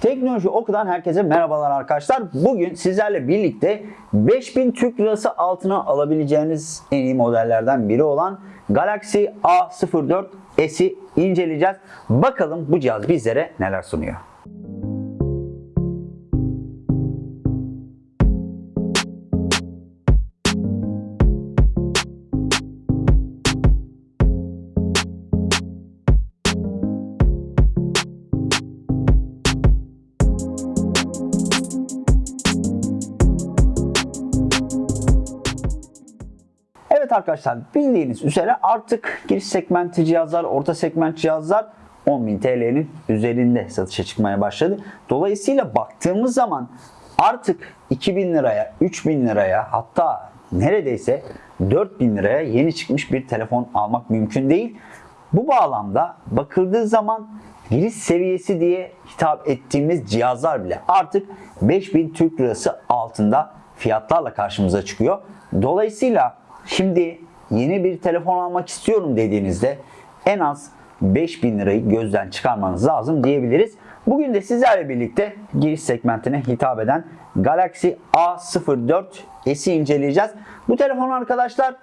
Teknoloji Oku'dan herkese merhabalar arkadaşlar. Bugün sizlerle birlikte 5000 Türk Lirası altına alabileceğiniz en iyi modellerden biri olan Galaxy A04 S'i inceleyeceğiz. Bakalım bu cihaz bizlere neler sunuyor. Evet arkadaşlar bildiğiniz üzere artık giriş segmenti cihazlar, orta segment cihazlar 10.000 TL'nin üzerinde satışa çıkmaya başladı. Dolayısıyla baktığımız zaman artık 2000 liraya, 3000 liraya hatta neredeyse 4000 liraya yeni çıkmış bir telefon almak mümkün değil. Bu bağlamda bakıldığı zaman giriş seviyesi diye hitap ettiğimiz cihazlar bile artık 5000 Türk Lirası altında fiyatlarla karşımıza çıkıyor. Dolayısıyla şimdi yeni bir telefon almak istiyorum dediğinizde en az 5000 lirayı gözden çıkarmanız lazım diyebiliriz. Bugün de sizlerle birlikte giriş segmentine hitap eden Galaxy A04 S'i inceleyeceğiz. Bu telefon arkadaşlar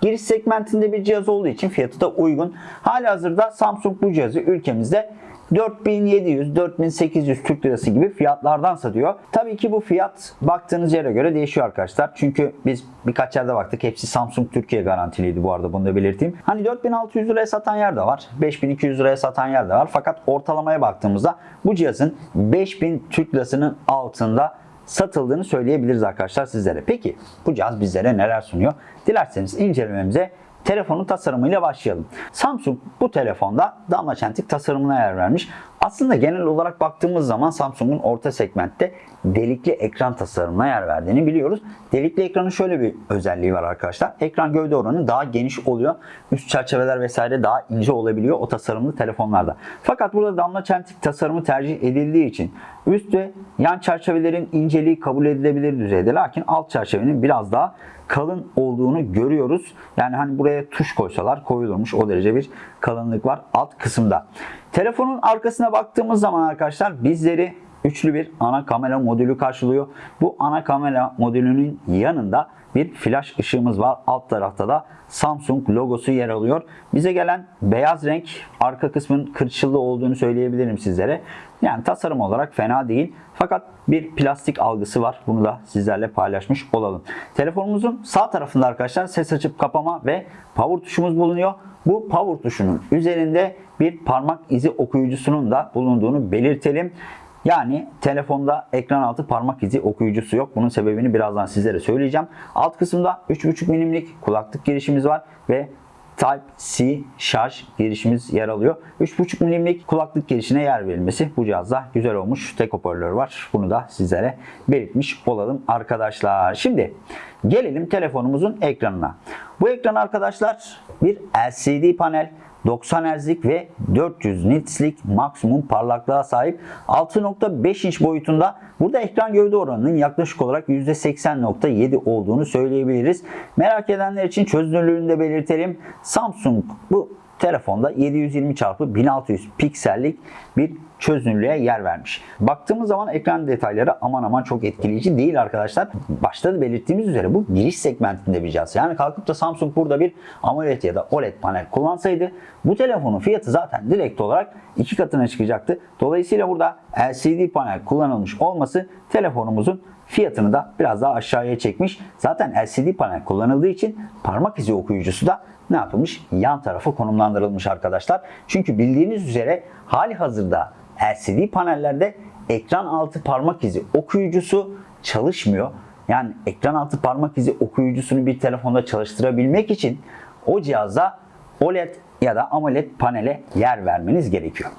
giriş segmentinde bir cihaz olduğu için fiyatı da uygun. Hali hazırda Samsung bu cihazı ülkemizde 4700-4800 Türk Lirası gibi fiyatlardan satıyor. Tabii ki bu fiyat baktığınız yere göre değişiyor arkadaşlar. Çünkü biz birkaç yerde baktık. Hepsi Samsung Türkiye garantiliydi bu arada bunu da belirteyim. Hani 4600 liraya satan yer de var. 5200 liraya satan yer de var. Fakat ortalamaya baktığımızda bu cihazın 5000 Türk Lirası'nın altında satıldığını söyleyebiliriz arkadaşlar sizlere. Peki bu cihaz bizlere neler sunuyor? Dilerseniz incelememize telefonun tasarımıyla başlayalım. Samsung bu telefonda damla çentik tasarımına yer vermiş. Aslında genel olarak baktığımız zaman Samsung'un orta segmentte delikli ekran tasarımına yer verdiğini biliyoruz. Delikli ekranın şöyle bir özelliği var arkadaşlar. Ekran gövde oranı daha geniş oluyor. Üst çerçeveler vesaire daha ince olabiliyor o tasarımlı telefonlarda. Fakat burada damla çentik tasarımı tercih edildiği için üst ve yan çerçevelerin inceliği kabul edilebilir düzeyde. Lakin alt çerçevenin biraz daha kalın olduğunu görüyoruz. Yani hani buraya tuş koysalar koyulurmuş o derece bir kalınlık var alt kısımda. Telefonun arkasına baktığımız zaman arkadaşlar bizleri üçlü bir ana kamera modülü karşılıyor. Bu ana kamera modülünün yanında bir flash ışığımız var. Alt tarafta da Samsung logosu yer alıyor. Bize gelen beyaz renk arka kısmın kırçıllı olduğunu söyleyebilirim sizlere. Yani tasarım olarak fena değil. Fakat bir plastik algısı var. Bunu da sizlerle paylaşmış olalım. Telefonumuzun sağ tarafında arkadaşlar ses açıp kapama ve power tuşumuz bulunuyor. Bu power tuşunun üzerinde bir parmak izi okuyucusunun da bulunduğunu belirtelim. Yani telefonda ekran altı parmak izi okuyucusu yok. Bunun sebebini birazdan sizlere söyleyeceğim. Alt kısımda 3.5 milimlik kulaklık girişimiz var ve Type-C şarj girişimiz yer alıyor. 3.5 milimlik kulaklık girişine yer verilmesi bu cihazda güzel olmuş. Tek hoparlör var. Bunu da sizlere belirtmiş olalım arkadaşlar. Şimdi gelelim telefonumuzun ekranına. Bu ekran arkadaşlar bir LCD panel. 90 Hz'lik ve 400 nits'lik maksimum parlaklığa sahip 6.5 inç boyutunda. Burada ekran gövde oranının yaklaşık olarak %80.7 olduğunu söyleyebiliriz. Merak edenler için çözünürlüğünü de belirtelim. Samsung bu telefonda 720 x 1600 piksellik bir çözünürlüğe yer vermiş. Baktığımız zaman ekran detayları aman aman çok etkileyici değil arkadaşlar. Başta da belirttiğimiz üzere bu giriş segmentinde bir cihaz. Yani kalkıp da Samsung burada bir AMOLED ya da OLED panel kullansaydı bu telefonun fiyatı zaten direkt olarak iki katına çıkacaktı. Dolayısıyla burada LCD panel kullanılmış olması telefonumuzun fiyatını da biraz daha aşağıya çekmiş. Zaten LCD panel kullanıldığı için parmak izi okuyucusu da ne yapılmış? Yan tarafa konumlandırılmış arkadaşlar. Çünkü bildiğiniz üzere hali hazırda LCD panellerde ekran altı parmak izi okuyucusu çalışmıyor. Yani ekran altı parmak izi okuyucusunu bir telefonda çalıştırabilmek için o cihazda OLED ya da AMOLED panele yer vermeniz gerekiyor.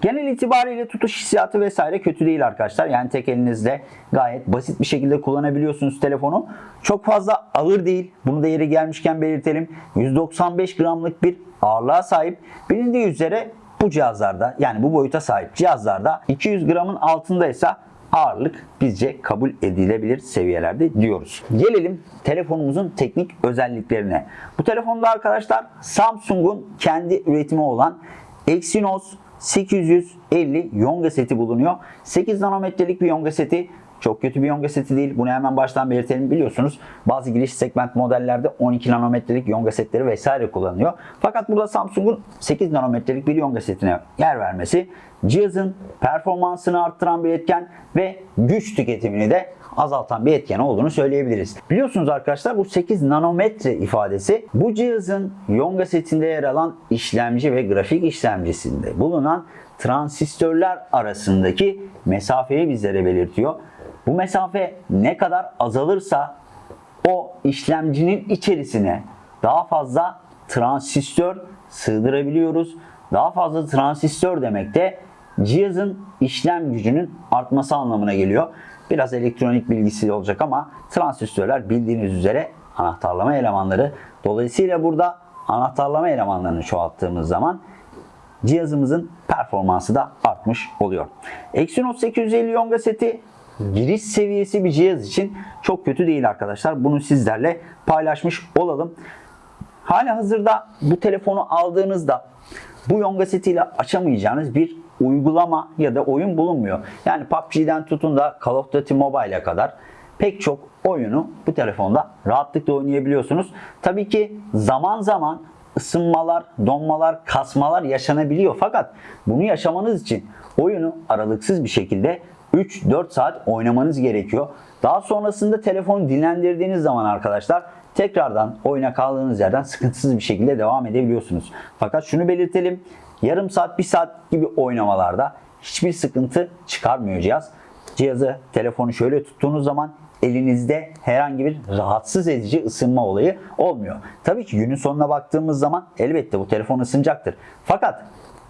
Genel itibariyle tutuş hissiyatı vesaire kötü değil arkadaşlar. Yani tek elinizde gayet basit bir şekilde kullanabiliyorsunuz telefonu. Çok fazla ağır değil. Bunu da yeri gelmişken belirtelim. 195 gramlık bir ağırlığa sahip. Bilindiği üzere bu cihazlarda yani bu boyuta sahip cihazlarda 200 gramın altındaysa ağırlık bizce kabul edilebilir seviyelerde diyoruz. Gelelim telefonumuzun teknik özelliklerine. Bu telefonda arkadaşlar Samsung'un kendi üretimi olan Exynos 850 yonga seti bulunuyor. 8 nanometrelik bir yonga seti çok kötü bir yonga seti değil. Bunu hemen baştan belirtelim. Biliyorsunuz bazı giriş segment modellerde 12 nanometrelik yonga setleri vesaire kullanılıyor. Fakat burada Samsung'un 8 nanometrelik bir yonga setine yer vermesi cihazın performansını arttıran bir etken ve güç tüketimini de azaltan bir etken olduğunu söyleyebiliriz. Biliyorsunuz arkadaşlar bu 8 nanometre ifadesi bu cihazın yonga setinde yer alan işlemci ve grafik işlemcisinde bulunan transistörler arasındaki mesafeyi bizlere belirtiyor. Bu mesafe ne kadar azalırsa o işlemcinin içerisine daha fazla transistör sığdırabiliyoruz. Daha fazla transistör demek de cihazın işlem gücünün artması anlamına geliyor. Biraz elektronik bilgisi olacak ama transistörler bildiğiniz üzere anahtarlama elemanları. Dolayısıyla burada anahtarlama elemanlarını çoğalttığımız zaman cihazımızın performansı da artmış oluyor. Exynos 850 Yonga seti giriş seviyesi bir cihaz için çok kötü değil arkadaşlar. Bunu sizlerle paylaşmış olalım. Hala hazırda bu telefonu aldığınızda bu Yonga setiyle açamayacağınız bir uygulama ya da oyun bulunmuyor. Yani PUBG'den tutun da Call of Duty Mobile'e kadar pek çok oyunu bu telefonda rahatlıkla oynayabiliyorsunuz. Tabii ki zaman zaman ısınmalar, donmalar, kasmalar yaşanabiliyor. Fakat bunu yaşamanız için oyunu aralıksız bir şekilde 3-4 saat oynamanız gerekiyor. Daha sonrasında telefonu dinlendirdiğiniz zaman arkadaşlar tekrardan oyuna kaldığınız yerden sıkıntısız bir şekilde devam edebiliyorsunuz. Fakat şunu belirtelim. Yarım saat, bir saat gibi oynamalarda hiçbir sıkıntı çıkarmıyor cihaz. Cihazı, telefonu şöyle tuttuğunuz zaman elinizde herhangi bir rahatsız edici ısınma olayı olmuyor. Tabii ki günün sonuna baktığımız zaman elbette bu telefon ısınacaktır. Fakat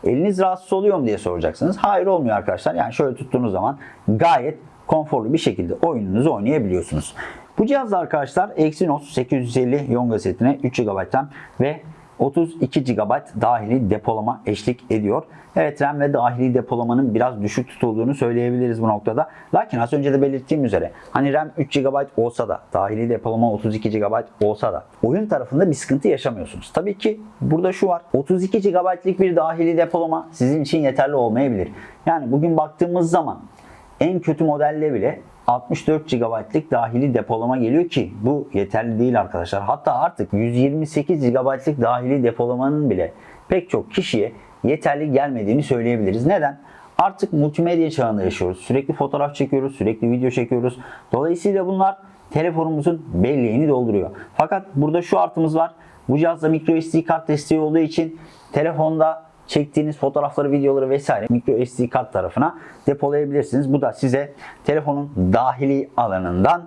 eliniz rahatsız oluyor mu diye soracaksınız. Hayır olmuyor arkadaşlar. Yani şöyle tuttuğunuz zaman gayet konforlu bir şekilde oyununuzu oynayabiliyorsunuz. Bu cihazda arkadaşlar Exynos 850 Yonga setine 3 GB RAM ve 32 GB dahili depolama eşlik ediyor. Evet RAM ve dahili depolamanın biraz düşük tutulduğunu söyleyebiliriz bu noktada. Lakin az önce de belirttiğim üzere hani RAM 3 GB olsa da dahili depolama 32 GB olsa da oyun tarafında bir sıkıntı yaşamıyorsunuz. Tabii ki burada şu var. 32 GB'lik bir dahili depolama sizin için yeterli olmayabilir. Yani bugün baktığımız zaman en kötü modelle bile 64 GB'lık dahili depolama geliyor ki bu yeterli değil arkadaşlar. Hatta artık 128 GB'lık dahili depolamanın bile pek çok kişiye yeterli gelmediğini söyleyebiliriz. Neden? Artık multimedya çağında yaşıyoruz. Sürekli fotoğraf çekiyoruz, sürekli video çekiyoruz. Dolayısıyla bunlar telefonumuzun belleğini dolduruyor. Fakat burada şu artımız var. Bu cihazda microSD kart desteği olduğu için telefonda çektiğiniz fotoğrafları, videoları vesaire micro SD kart tarafına depolayabilirsiniz. Bu da size telefonun dahili alanından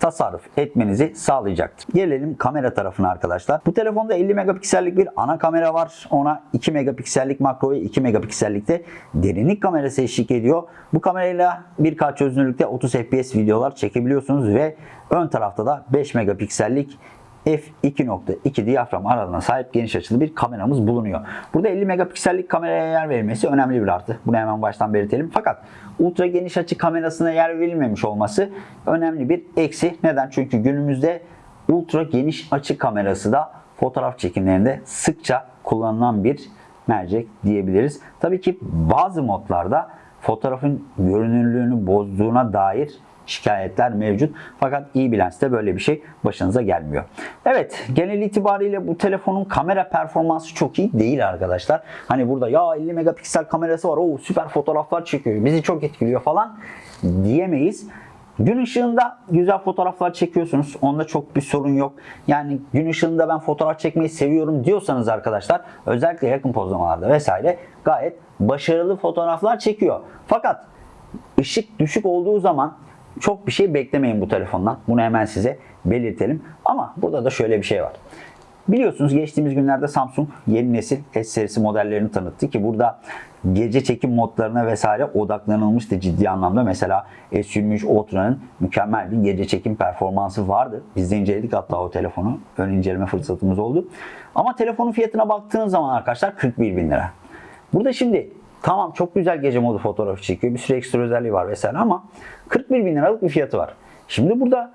tasarruf etmenizi sağlayacaktır. Gelelim kamera tarafına arkadaşlar. Bu telefonda 50 megapiksellik bir ana kamera var. Ona 2 megapiksellik makro ve 2 megapiksellik de derinlik kamerası eşlik ediyor. Bu kamerayla 1K çözünürlükte 30 fps videolar çekebiliyorsunuz ve ön tarafta da 5 megapiksellik f2.2 diyafram aralığına sahip geniş açılı bir kameramız bulunuyor. Burada 50 megapiksellik kameraya yer verilmesi önemli bir artı. Bunu hemen baştan belirtelim. Fakat ultra geniş açı kamerasına yer verilmemiş olması önemli bir eksi. Neden? Çünkü günümüzde ultra geniş açı kamerası da fotoğraf çekimlerinde sıkça kullanılan bir mercek diyebiliriz. Tabii ki bazı modlarda fotoğrafın görünürlüğünü bozduğuna dair şikayetler mevcut. Fakat iyi Lens'te böyle bir şey başınıza gelmiyor. Evet genel itibariyle bu telefonun kamera performansı çok iyi değil arkadaşlar. Hani burada ya 50 megapiksel kamerası var o süper fotoğraflar çekiyor bizi çok etkiliyor falan diyemeyiz. Gün ışığında güzel fotoğraflar çekiyorsunuz. Onda çok bir sorun yok. Yani gün ışığında ben fotoğraf çekmeyi seviyorum diyorsanız arkadaşlar özellikle yakın pozlamalarda vesaire gayet başarılı fotoğraflar çekiyor. Fakat ışık düşük olduğu zaman çok bir şey beklemeyin bu telefondan. Bunu hemen size belirtelim. Ama burada da şöyle bir şey var. Biliyorsunuz geçtiğimiz günlerde Samsung yeni nesil S serisi modellerini tanıttı ki burada gece çekim modlarına vesaire odaklanılmıştı ciddi anlamda. Mesela S23 Ultra'nın mükemmel bir gece çekim performansı vardı. Biz de inceledik hatta o telefonu. Ön inceleme fırsatımız oldu. Ama telefonun fiyatına baktığınız zaman arkadaşlar 41 bin lira. Burada şimdi Tamam çok güzel gece modu fotoğrafı çekiyor. Bir sürü ekstra özelliği var vesaire ama 41 bin liralık bir fiyatı var. Şimdi burada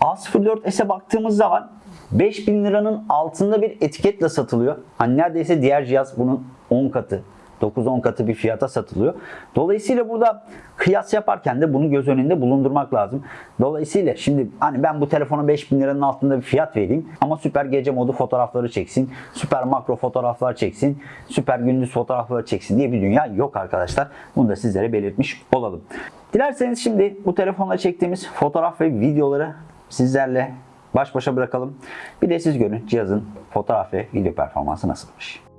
A04s'e baktığımız zaman 5000 liranın altında bir etiketle satılıyor. Hani neredeyse diğer cihaz bunun 10 katı, 9-10 katı bir fiyata satılıyor. Dolayısıyla burada kıyas yaparken de bunu göz önünde bulundurmak lazım. Dolayısıyla şimdi hani ben bu telefona 5000 liranın altında bir fiyat vereyim ama süper gece modu fotoğrafları çeksin, süper makro fotoğraflar çeksin, süper gündüz fotoğrafları çeksin diye bir dünya yok arkadaşlar. Bunu da sizlere belirtmiş olalım. Dilerseniz şimdi bu telefonla çektiğimiz fotoğraf ve videoları sizlerle baş başa bırakalım. Bir de siz görün cihazın fotoğraf ve video performansı nasılmış.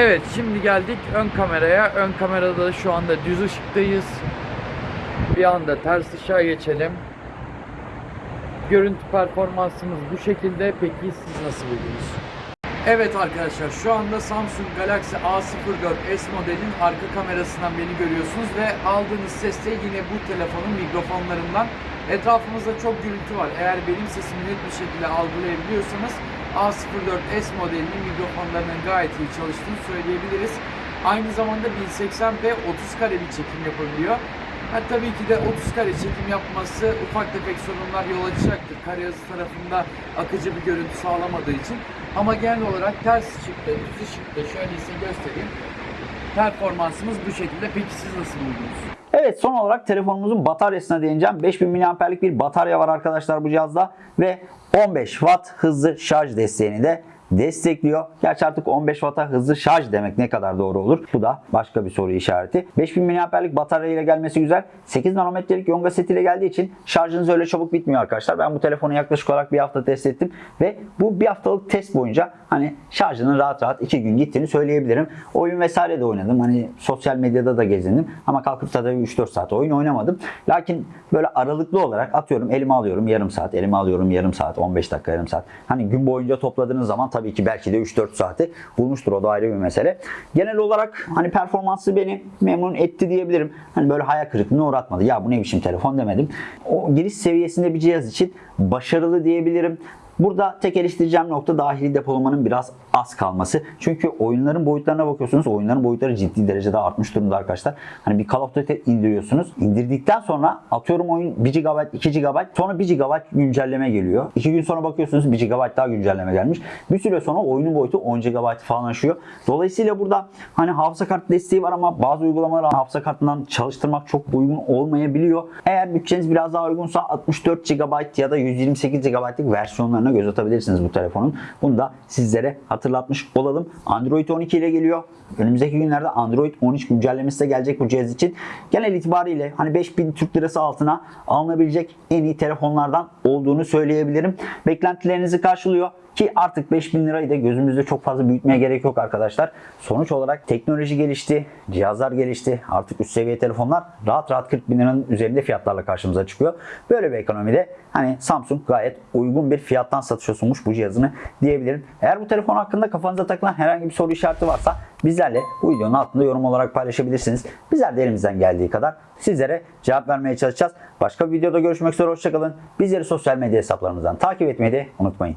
Evet şimdi geldik ön kameraya. Ön kamerada da şu anda düz ışıktayız. Bir anda ters ışığa geçelim. Görüntü performansımız bu şekilde. Peki siz nasıl buldunuz? Evet arkadaşlar şu anda Samsung Galaxy A04 S modelin arka kamerasından beni görüyorsunuz ve aldığınız ses de yine bu telefonun mikrofonlarından. Etrafımızda çok gürültü var. Eğer benim sesimi net bir şekilde algılayabiliyorsanız A04 S modelinin mikrofonlarının gayet iyi çalıştığını söyleyebiliriz. Aynı zamanda 1080p 30 kare bir çekim yapabiliyor. Ha, tabii ki de 30 kare çekim yapması ufak tefek sorunlar yol açacaktır. Kare hızı tarafında akıcı bir görüntü sağlamadığı için. Ama genel olarak ters ışıkta, düz ışıkta şöyle size göstereyim. Performansımız bu şekilde. Peki siz nasıl buldunuz? Evet son olarak telefonumuzun bataryasına değineceğim. 5000 mAh'lik bir batarya var arkadaşlar bu cihazda ve 15 Watt hızlı şarj desteğini de destekliyor. Gerçi artık 15 Watt'a hızlı şarj demek ne kadar doğru olur? Bu da başka bir soru işareti. 5000 mAh'lik batarya ile gelmesi güzel. 8 nanometrelik yonga seti ile geldiği için şarjınız öyle çabuk bitmiyor arkadaşlar. Ben bu telefonu yaklaşık olarak bir hafta test ettim ve bu bir haftalık test boyunca hani şarjının rahat rahat 2 gün gittiğini söyleyebilirim. Oyun vesaire de oynadım. Hani sosyal medyada da gezindim ama kalkıp da 3-4 saat oyun oynamadım. Lakin böyle aralıklı olarak atıyorum elime alıyorum yarım saat, elime alıyorum yarım saat, 15 dakika yarım saat. Hani gün boyunca topladığınız zaman tabii ki belki de 3-4 saati bulmuştur o da ayrı bir mesele. Genel olarak hani performansı beni memnun etti diyebilirim. Hani böyle hayal kırıklığına uğratmadı. Ya bu ne biçim telefon demedim. O giriş seviyesinde bir cihaz için başarılı diyebilirim. Burada tek eleştireceğim nokta dahili depolamanın biraz az kalması. Çünkü oyunların boyutlarına bakıyorsunuz. Oyunların boyutları ciddi derecede artmış durumda arkadaşlar. Hani bir Call of Duty indiriyorsunuz. İndirdikten sonra atıyorum oyun 1 GB, 2 GB sonra 1 GB güncelleme geliyor. 2 gün sonra bakıyorsunuz 1 GB daha güncelleme gelmiş. Bir süre sonra oyunun boyutu 10 GB falan aşıyor. Dolayısıyla burada hani hafıza kart desteği var ama bazı uygulamalar hafıza kartından çalıştırmak çok uygun olmayabiliyor. Eğer bütçeniz biraz daha uygunsa 64 GB ya da 128 GB'lık versiyonlarına göz atabilirsiniz bu telefonun. Bunu da sizlere hatırlatmış olalım. Android 12 ile geliyor. Önümüzdeki günlerde Android 13 güncellemesi de gelecek bu cihaz için. Genel itibariyle hani 5000 Türk Lirası altına alınabilecek en iyi telefonlardan olduğunu söyleyebilirim. Beklentilerinizi karşılıyor. Ki artık 5000 lirayı da gözümüzde çok fazla büyütmeye gerek yok arkadaşlar. Sonuç olarak teknoloji gelişti, cihazlar gelişti. Artık üst seviye telefonlar rahat rahat 40 bin liranın üzerinde fiyatlarla karşımıza çıkıyor. Böyle bir ekonomide hani Samsung gayet uygun bir fiyattan satışa sunmuş bu cihazını diyebilirim. Eğer bu telefon hakkında kafanıza takılan herhangi bir soru işareti varsa bizlerle bu videonun altında yorum olarak paylaşabilirsiniz. Bizler de elimizden geldiği kadar sizlere cevap vermeye çalışacağız. Başka bir videoda görüşmek üzere hoşçakalın. Bizleri sosyal medya hesaplarımızdan takip etmeyi de unutmayın.